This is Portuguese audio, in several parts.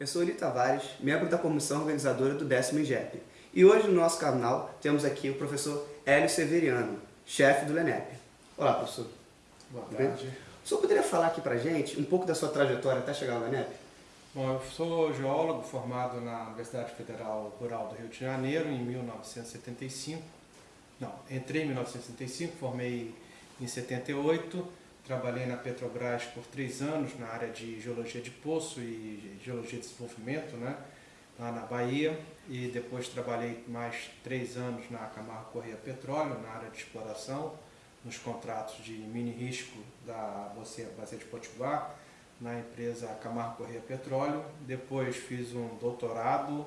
Eu sou Eli Tavares, membro da comissão organizadora do décimo IGEP. E hoje no nosso canal temos aqui o professor Hélio Severiano, chefe do LENEP. Olá, professor. Boa tarde. O senhor poderia falar aqui pra gente um pouco da sua trajetória até chegar ao LENEP? Bom, eu sou geólogo formado na Universidade Federal Rural do Rio de Janeiro em 1975. Não, entrei em 1975, formei em 78 Trabalhei na Petrobras por três anos na área de geologia de poço e geologia de desenvolvimento, né? lá na Bahia. E depois trabalhei mais três anos na Camargo Correia Petróleo, na área de exploração, nos contratos de mini risco da Bacia de Potiguar, na empresa Camargo Correia Petróleo. Depois fiz um doutorado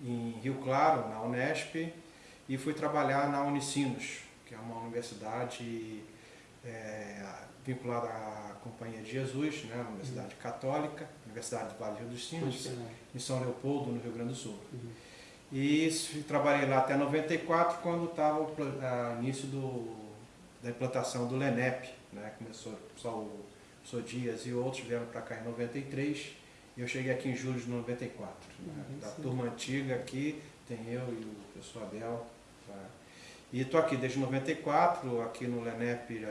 em Rio Claro, na Unesp, e fui trabalhar na Unicinos, que é uma universidade é, vinculada à Companhia de Jesus, né, Universidade uhum. Católica, Universidade do Vale do Rio dos Sinos, em São Leopoldo, no Rio Grande do Sul. Uhum. E trabalhei lá até 94, quando estava o a, início do, da implantação do LENEP, né, começou só o Sou Dias e outros vieram para cá em 93, e eu cheguei aqui em julho de 94. Né, uhum, da sim. turma antiga aqui, tem eu e o professor Abel. Tá? E estou aqui desde 94, aqui no LENEP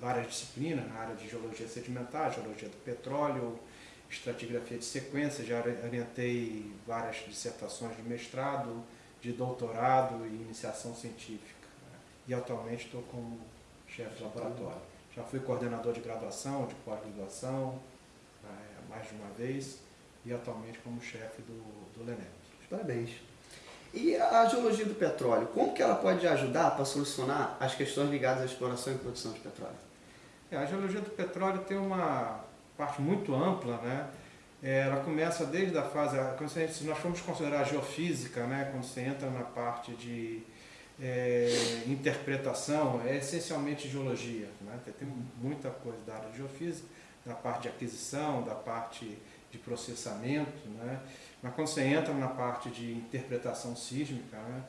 várias disciplinas na área de geologia sedimentar, geologia do petróleo, estratigrafia de sequência, já orientei várias dissertações de mestrado, de doutorado e iniciação científica. Né? E atualmente estou como chefe de laboratório. Já fui coordenador de graduação, de pós-graduação, é, mais de uma vez, e atualmente como chefe do, do LENEP. Parabéns. E a geologia do petróleo, como que ela pode ajudar para solucionar as questões ligadas à exploração e produção de petróleo? É, a geologia do petróleo tem uma parte muito ampla, né? É, ela começa desde a fase, se nós formos considerar a geofísica, né, quando você entra na parte de é, interpretação, é essencialmente geologia. Né? Tem muita coisa da área de geofísica, da parte de aquisição, da parte de processamento, né? mas quando você entra na parte de interpretação sísmica, né,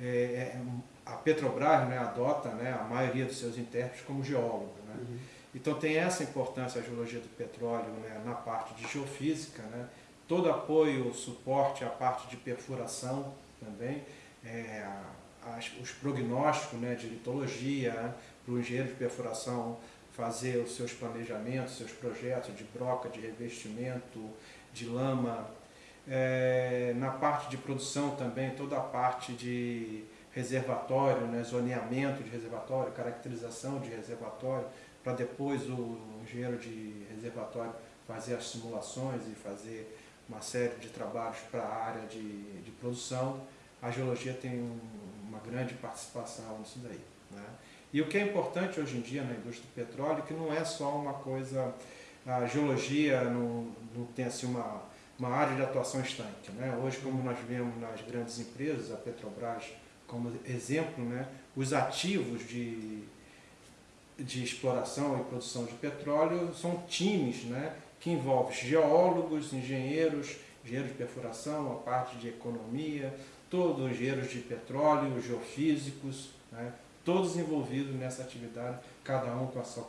é, é, a Petrobras né, adota né, a maioria dos seus intérpretes como geólogo. Né? Uhum. Então tem essa importância a geologia do petróleo né, na parte de geofísica, né? todo apoio, suporte à parte de perfuração também, é, as, os prognósticos né, de litologia, né, para o engenheiro de perfuração fazer os seus planejamentos, seus projetos de broca, de revestimento, de lama. É, na parte de produção também, toda a parte de reservatório, né, zoneamento de reservatório, caracterização de reservatório, para depois o engenheiro de reservatório fazer as simulações e fazer uma série de trabalhos para a área de, de produção, a geologia tem um, uma grande participação nisso daí. Né? E o que é importante hoje em dia na indústria do petróleo, que não é só uma coisa, a geologia não, não tem assim uma, uma área de atuação estanque. Né? Hoje, como nós vemos nas grandes empresas, a Petrobras como exemplo, né? os ativos de de exploração e produção de petróleo são times né, que envolvem geólogos, engenheiros, engenheiros de perfuração, a parte de economia, todos engenheiros de petróleo, geofísicos, né, todos envolvidos nessa atividade, cada um com a sua,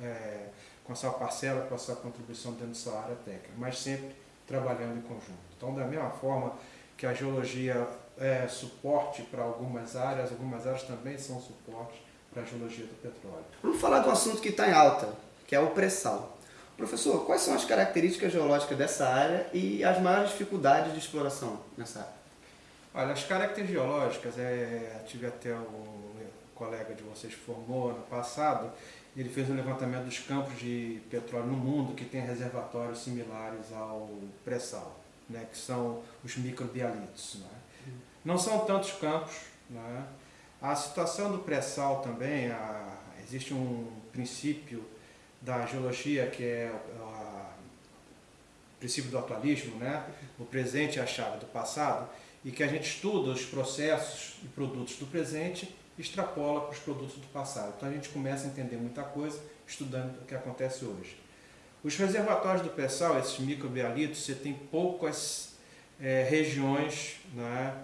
é, com a sua parcela, com a sua contribuição dentro da sua área técnica, mas sempre trabalhando em conjunto. Então, da mesma forma que a geologia é suporte para algumas áreas, algumas áreas também são suporte para a geologia do petróleo. Vamos falar de um assunto que está em alta, que é o pré-sal. Professor, quais são as características geológicas dessa área e as maiores dificuldades de exploração nessa área? Olha, as características geológicas, é, tive até um colega de vocês formou ano passado, ele fez um levantamento dos campos de petróleo no mundo que tem reservatórios similares ao pré-sal, né, que são os microbialitos. Né? Não são tantos campos, né? A situação do pré-sal também, a, existe um princípio da geologia que é o princípio do atualismo, né? o presente é a chave do passado, e que a gente estuda os processos e produtos do presente extrapola para os produtos do passado. Então a gente começa a entender muita coisa estudando o que acontece hoje. Os reservatórios do pré-sal, esses microbialitos, você tem poucas é, regiões né,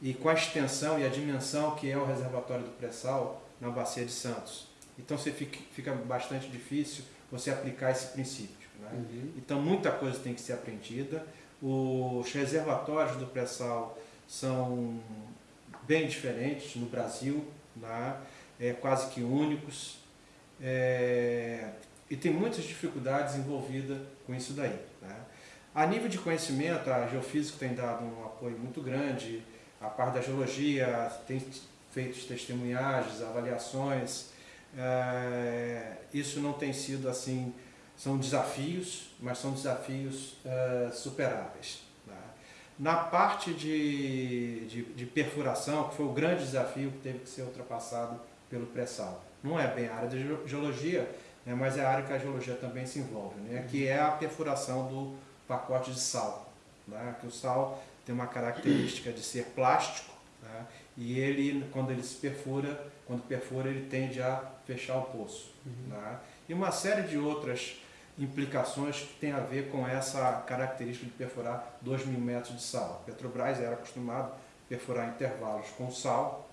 e com a extensão e a dimensão que é o reservatório do pré-sal na Bacia de Santos. Então você fica, fica bastante difícil você aplicar esse princípio. Né? Uhum. Então muita coisa tem que ser aprendida. Os reservatórios do pré-sal são bem diferentes no Brasil, né? é, quase que únicos, é, e tem muitas dificuldades envolvidas com isso daí. Né? A nível de conhecimento, a Geofísica tem dado um apoio muito grande, a parte da geologia tem feito testemunhagens, avaliações, é, isso não tem sido assim, são desafios, mas são desafios é, superáveis. Na parte de, de, de, perfuração, que foi o grande desafio que teve que ser ultrapassado pelo pré-sal. Não é bem a área de geologia, né, mas é a área que a geologia também se envolve, né, que é a perfuração do pacote de sal. Né, que o sal tem uma característica de ser plástico, né, e ele, quando ele se perfura, quando perfura, ele tende a fechar o poço. Uhum. Né, e uma série de outras implicações que tem a ver com essa característica de perfurar 2 mil metros de sal. A Petrobras era acostumado a perfurar intervalos com sal,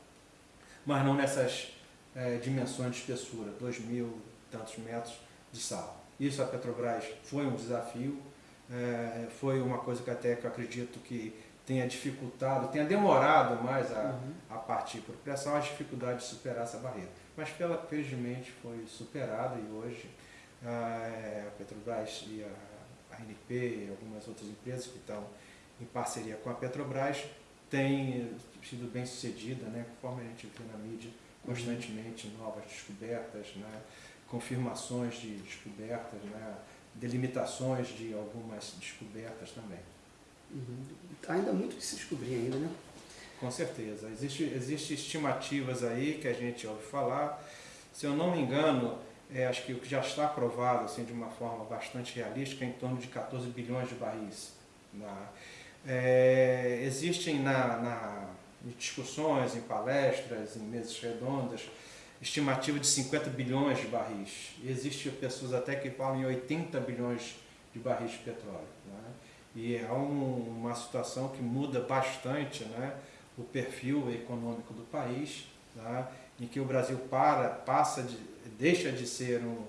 mas não nessas é, dimensões de espessura, 2 mil tantos metros de sal. Isso a Petrobras foi um desafio, é, foi uma coisa que até que eu acredito que tenha dificultado, tenha demorado mais a, uhum. a partir por pressão, a dificuldade de superar essa barreira. Mas pela, felizmente foi superada e hoje a Petrobras e a, ANP e algumas outras empresas que estão em parceria com a Petrobras têm sido bem sucedida, né, conforme a gente vê na mídia, constantemente novas descobertas, né, confirmações de descobertas, né, delimitações de algumas descobertas também. Uhum. Ainda muito que se descobrir ainda, né? Com certeza. Existem existe estimativas aí que a gente ouve falar. Se eu não me engano, é, acho que o que já está aprovado assim, de uma forma bastante realística é em torno de 14 bilhões de barris. Na, é, existem na, na, em discussões, em palestras, em mesas redondas, estimativa de 50 bilhões de barris. Existem pessoas até que falam em 80 bilhões de barris de petróleo. Né? E é um, uma situação que muda bastante né, o perfil econômico do país, né, em que o Brasil para, passa de, deixa de ser um,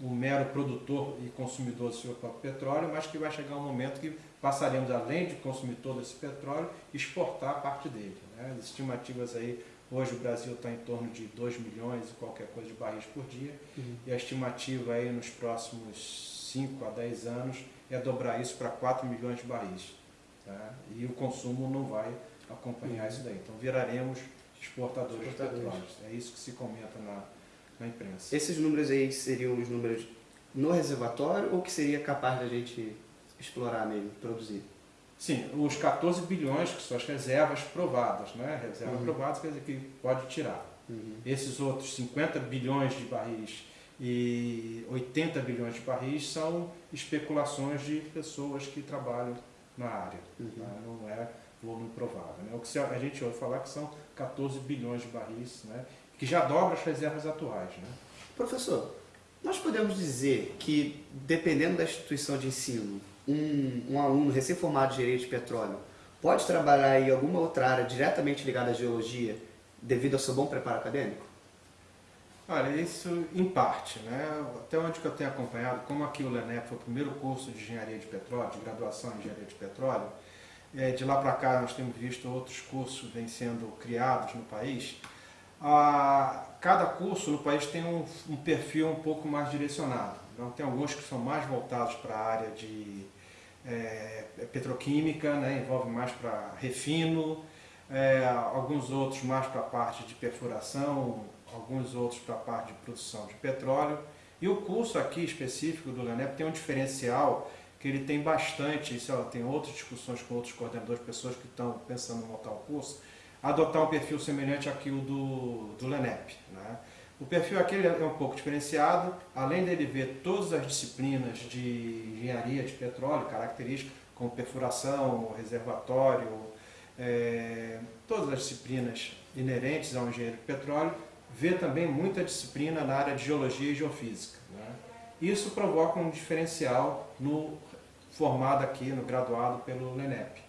um mero produtor e consumidor do seu próprio petróleo, mas que vai chegar um momento que passaremos, além de consumir todo esse petróleo, exportar parte dele. Né? As estimativas aí, hoje o Brasil está em torno de 2 milhões e qualquer coisa de barris por dia, uhum. e a estimativa aí nos próximos 5 a 10 anos é dobrar isso para 4 milhões de barris. Tá? E o consumo não vai acompanhar uhum. isso daí. Então viraremos exportadores, exportadores. É isso que se comenta na, na imprensa. Esses números aí seriam os números no reservatório ou que seria capaz da gente explorar mesmo, produzir? Sim, os 14 bilhões que são as reservas provadas, né? Reservas uhum. provadas quer dizer que pode tirar. Uhum. Esses outros 50 bilhões de barris e 80 bilhões de barris são especulações de pessoas que trabalham na área. Uhum. Né? Não é volume provável. Né? O que a gente ouve falar que são 14 bilhões de barris, né? que já dobra as reservas atuais. Né? Professor, nós podemos dizer que, dependendo da instituição de ensino, um, um aluno recém-formado de direito de petróleo pode trabalhar em alguma outra área diretamente ligada à geologia devido ao seu bom preparo acadêmico? Olha, isso em parte, né? Até onde que eu tenho acompanhado, como aqui o LENEP foi o primeiro curso de engenharia de petróleo, de graduação em engenharia de petróleo, de lá para cá nós temos visto outros cursos vêm sendo criados no país, a, cada curso no país tem um, um, perfil um pouco mais direcionado. Então, tem alguns que são mais voltados para a área de é, petroquímica, né, envolve mais para refino, é, alguns outros mais para a parte de perfuração, alguns outros para a parte de produção de petróleo. E o curso aqui específico do LENEP tem um diferencial que ele tem bastante, isso, tem outras discussões com outros coordenadores, pessoas que estão pensando em montar o curso, adotar um perfil semelhante àquilo do, do LENEP. Né? O perfil aqui é um pouco diferenciado, além dele ver todas as disciplinas de engenharia de petróleo, características como perfuração, reservatório, é, todas as disciplinas inerentes ao engenheiro de petróleo, vê também muita disciplina na área de geologia e geofísica. Né? Isso provoca um diferencial no formado aqui, no graduado pelo LENEP.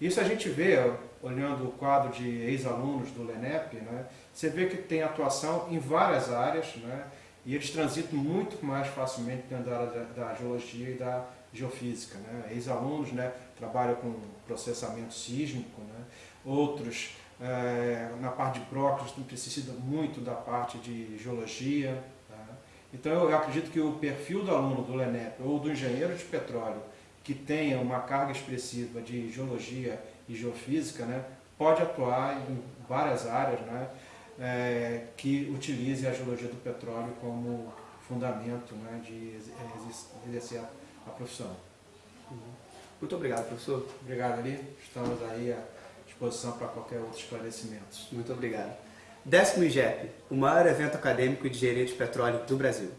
Isso a gente vê, olhando o quadro de ex-alunos do LENEP, né, você vê que tem atuação em várias áreas, né, e eles transitam muito mais facilmente dentro da área da, geologia e da geofísica. Né? Ex-alunos né, trabalham com processamento sísmico, né? outros é, na parte de próclides necessitam muito da parte de geologia. Então eu acredito que o perfil do aluno do LENEP ou do engenheiro de petróleo que tenha uma carga expressiva de geologia e geofísica, né, pode atuar em várias áreas né, é, que utilize a geologia do petróleo como fundamento né, de exercer a profissão. Muito obrigado, professor. Obrigado, Ali. Estamos aí à disposição para qualquer outro esclarecimento. Muito obrigado. Décimo IGEP, o maior evento acadêmico de engenharia de petróleo do Brasil.